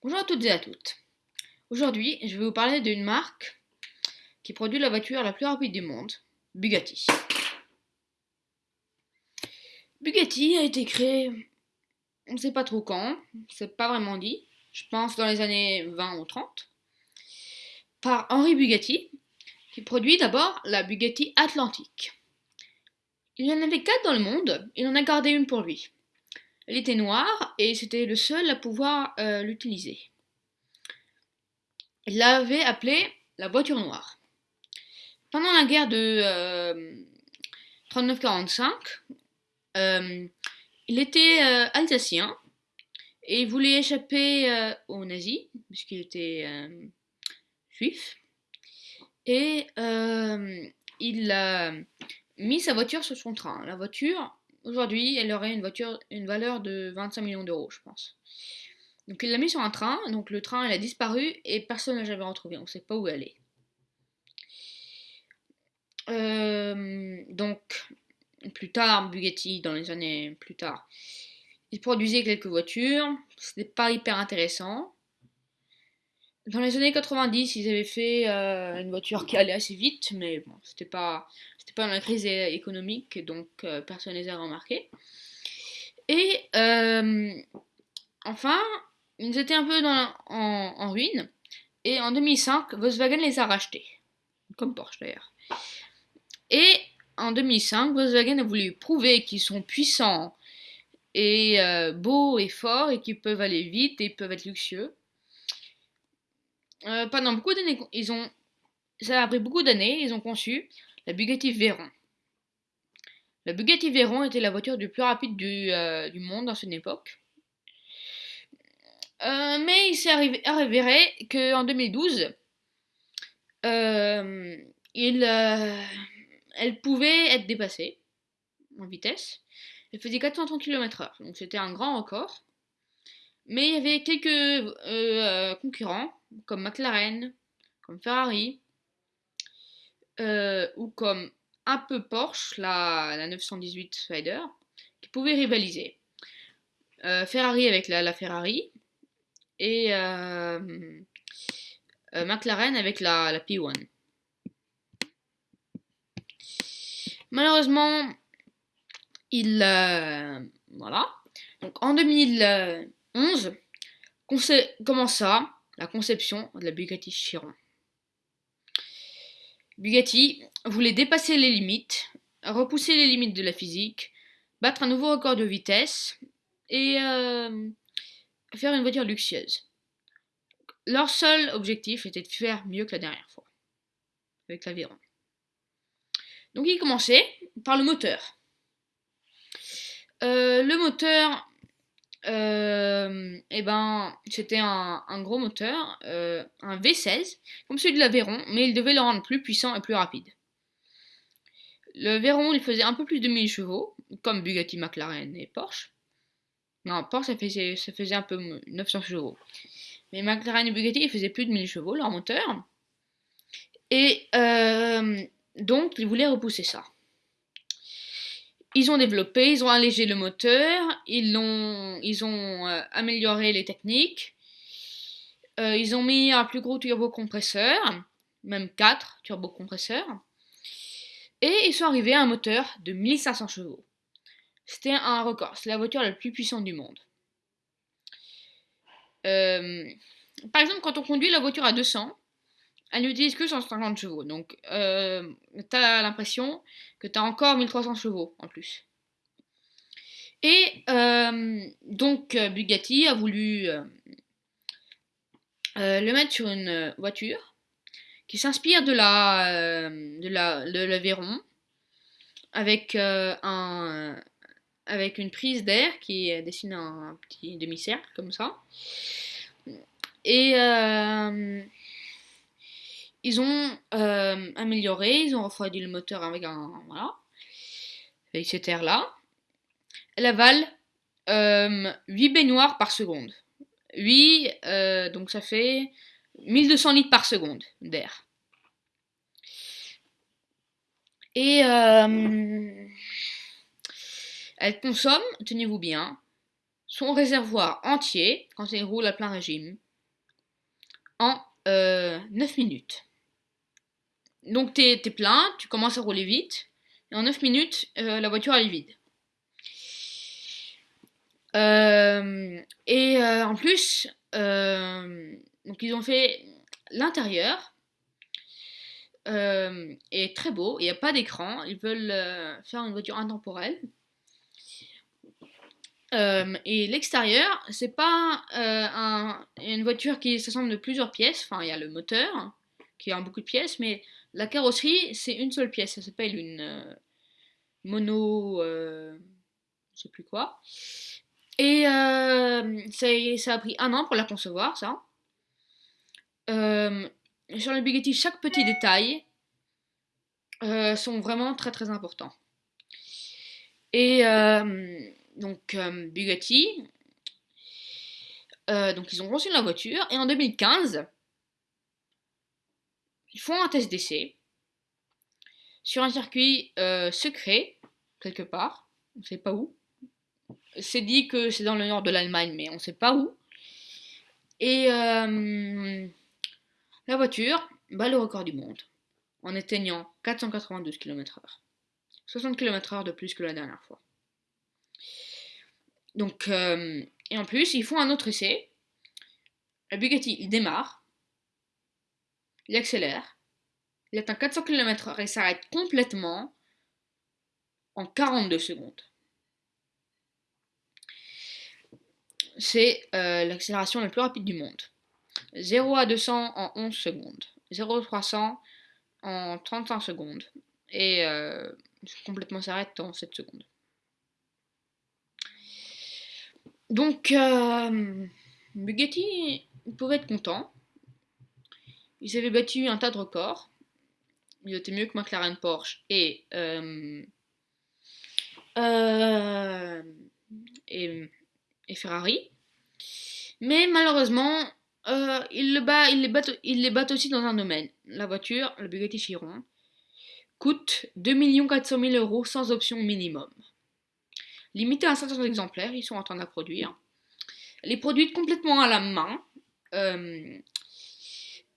Bonjour à toutes et à toutes. Aujourd'hui, je vais vous parler d'une marque qui produit la voiture la plus rapide du monde, Bugatti. Bugatti a été créé, on ne sait pas trop quand, c'est pas vraiment dit, je pense dans les années 20 ou 30, par Henri Bugatti, qui produit d'abord la Bugatti Atlantique. Il y en avait quatre dans le monde, il en a gardé une pour lui. Elle était noire et c'était le seul à pouvoir euh, l'utiliser. Il l'avait appelée la voiture noire. Pendant la guerre de 39-45, euh, euh, il était alsacien et voulait échapper aux nazis, puisqu'il était juif. Et il a mis sa voiture sur son train. La voiture Aujourd'hui, elle aurait une voiture, une valeur de 25 millions d'euros, je pense. Donc il l'a mis sur un train, donc le train elle a disparu et personne n'a jamais retrouvé, on ne sait pas où elle est. Euh, donc plus tard, Bugatti, dans les années plus tard, il produisait quelques voitures, c'était pas hyper intéressant. Dans les années 90, ils avaient fait euh, une voiture qui allait assez vite, mais bon, c'était pas, c'était pas la crise économique, donc euh, personne ne les a remarqués. Et euh, enfin, ils étaient un peu en, en, ruine, et en 2005, Volkswagen les a rachetés, comme Porsche d'ailleurs. Et en 2005, Volkswagen a voulu prouver qu'ils sont puissants et beaux et forts et qu'ils peuvent aller vite et peuvent être luxueux. Euh, pendant beaucoup d'années, ils ont, ça a pris beaucoup d'années, ils ont conçu la Bugatti Veyron. La Bugatti Veyron était la voiture du plus rapide du, euh, monde dans une époque. Euh, mais il s'est avéré qu'en 2012, il, elle pouvait être dépassée en vitesse. Elle faisait 430 km/h, donc c'était un grand record. Mais il y avait quelques concurrents comme McLaren, comme Ferrari, euh, ou comme un peu Porsche, la, 918 Spider, qui pouvaient rivaliser. Euh, Ferrari avec la, Ferrari et euh, McLaren avec la, la P1. Malheureusement, il voilà. Donc en 2011, comment ça? La conception de la Bugatti Chiron. Bugatti voulait dépasser les limites, repousser les limites de la physique, battre un nouveau record de vitesse et euh, faire une voiture luxueuse. Leur seul objectif était de faire mieux que la dernière fois, avec l'aviron. Donc ils commençaient par le moteur. Euh, le moteur euh, et eh ben, c'était un, gros moteur, euh, un V16, comme celui de l'Aveyron, mais il devait le rendre plus puissant et plus rapide. Le Veyron, il faisait un peu plus de 1000 chevaux, comme Bugatti, McLaren et Porsche. Non, Porsche, ça faisait, ça faisait un peu 900 chevaux. Mais McLaren et Bugatti, ils faisaient plus de 1000 chevaux, leur moteur. Et euh, donc, ils voulaient repousser ça. Ils ont développé, ils ont allégé le moteur, ils ont, ils ont euh, amélioré les techniques, euh, ils ont mis un plus gros turbocompresseur, même 4 turbocompresseurs, et ils sont arrivés à un moteur de 1500 chevaux. C'était un record, c'est la voiture la plus puissante du monde. Euh, par exemple, quand on conduit la voiture à 200, elle n'utilise que 150 chevaux? Donc, euh, tu as l'impression que tu as encore 1300 chevaux en plus. Et euh, donc, euh, Bugatti a voulu euh, le mettre sur une voiture qui s'inspire de la, de la, de l'Aveyron avec, un, avec une prise d'air qui dessine un petit demi-cercle comme ça. Et ils ont euh, amélioré, ils ont refroidi le moteur avec un. Voilà. Avec cet air-là. Elle avale 8 euh, baignoires par seconde. 8, euh, donc ça fait 1200 litres par seconde d'air. Et elle consomme, tenez-vous bien, son réservoir entier quand elle roule à plein régime en 9 minutes. Donc tu es, plein, tu commences à rouler vite, et en 9 minutes, la voiture est vide. et en plus, ils ont fait l'intérieur est très beau, il n'y a pas d'écran, ils veulent faire une voiture intemporelle. et l'extérieur, c'est pas une voiture qui s'assemble de plusieurs pièces. Enfin, il y a le moteur qui a beaucoup de pièces, mais la carrosserie, c'est une seule pièce. Ça s'appelle une mono. je sais plus quoi. Et ça, a pris un an pour la concevoir, ça. sur le Bugatti, chaque petit détail sont vraiment très très importants. Et donc Bugatti, donc ils ont reçu la voiture et en 2015, ils font un test d'essai sur un circuit secret quelque part, on ne sait pas où. C'est dit que c'est dans le nord de l'Allemagne, mais on ne sait pas où. Et la voiture bat le record du monde en éteignant 492 km/h. 60 km/h de plus que la dernière fois. Donc, euh, et en plus, ils font un autre essai. Le Bugatti, il démarre, il accélère, il atteint 400 km/h et s'arrête complètement en 42 secondes. C'est euh, l'accélération la plus rapide du monde. 0 à 200 en 11 secondes. 0 à 300 en 35 secondes. Et euh, complètement s'arrête en 7 secondes. Donc, euh, Bugatti pouvait être content. Ils avaient battu un tas de records. Ils étaient mieux que McLaren Porsche et, euh, euh, et, Ferrari. Mais malheureusement, euh, ils, bat, les battent, aussi dans un domaine. La voiture, le Bugatti Chiron, coûte 2 400 000 euros sans option minimum. Limité à 500 exemplaires, ils sont en train de la produire. Elle est produite complètement à la main.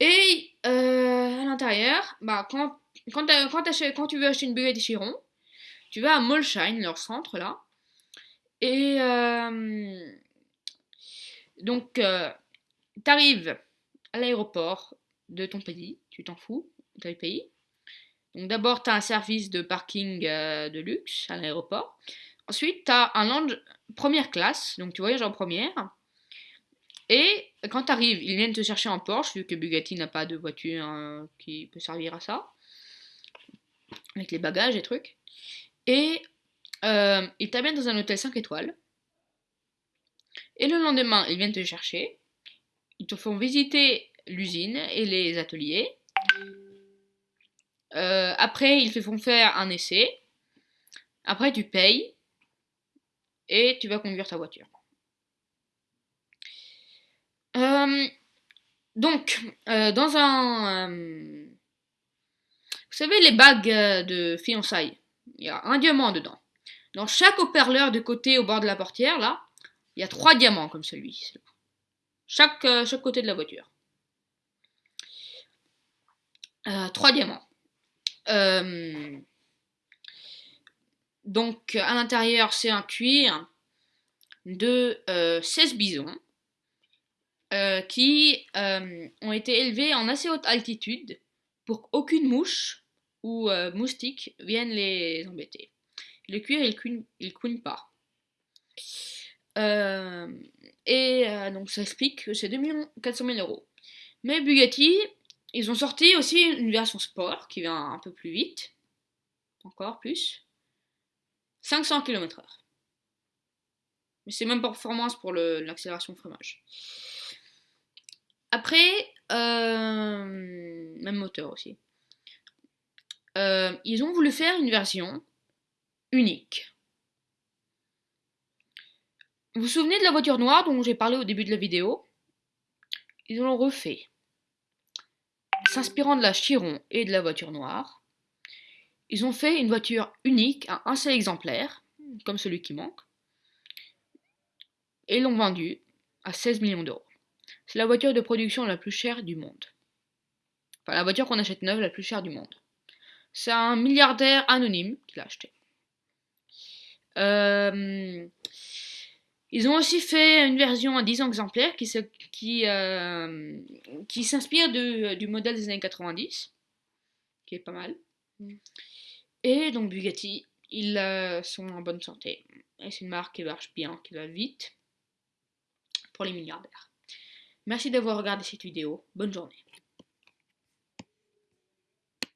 Et euh, à l'intérieur, bah, quand, quand, tu veux acheter une Bugatti Chiron, tu vas à Molsheim, leur centre là. Et donc, T'arrives à l'aéroport de ton pays, tu t'en fous, de pays. Donc d'abord, tu as un service de parking euh, de luxe à l'aéroport. Ensuite, tu as un lounge première classe, donc tu voyages en première. Et quand tu arrives, ils viennent te chercher en Porsche, vu que Bugatti n'a pas de voiture hein, qui peut servir à ça. Avec les bagages et trucs. Et euh, ils t'amènent dans un hôtel 5 étoiles. Et le lendemain, ils viennent te chercher. Ils te font visiter l'usine et les ateliers. Euh, après, ils te font faire un essai. Après, tu payes. Et tu vas conduire ta voiture. Euh, donc, euh, dans un... vous savez, les bagues de fiançailles, il y a un diamant dedans. Dans chaque haut-parleur de côté au bord de la portière, là, il y a trois diamants comme celui. Chaque, euh, chaque côté de la voiture. Euh, trois diamants. Euh, donc à l'intérieur c'est un cuir de 16 bisons qui ont été élevés en assez haute altitude pour qu'aucune mouche ou moustique vienne les embêter. Le cuir il ne couine pas. Et euh, donc ça explique que c'est 2 400 000 euros. Mais Bugatti, ils ont sorti aussi une version sport qui vient un peu plus vite. Encore plus. 500 km/h. Mais c'est même performance pour l'accélération fromage. Après, euh, même moteur aussi. Euh, ils ont voulu faire une version unique. Vous vous souvenez de la voiture noire dont j'ai parlé au début de la vidéo? Ils l'ont refait. S'inspirant de la Chiron et de la voiture noire, ils ont fait une voiture unique à un seul exemplaire, comme celui qui manque, et l'ont vendue à 16 millions d'euros. C'est la voiture de production la plus chère du monde. Enfin, la voiture qu'on achète neuve la plus chère du monde. C'est un milliardaire anonyme qui l'a acheté. Euh, ils ont aussi fait une version à 10 exemplaires qui, qui, euh, qui s'inspire du modèle des années 90, qui est pas mal. Mm. Et donc Bugatti, ils euh, sont en bonne santé. Et c'est une marque qui marche bien, qui va vite pour les milliardaires. Merci d'avoir regardé cette vidéo. Bonne journée.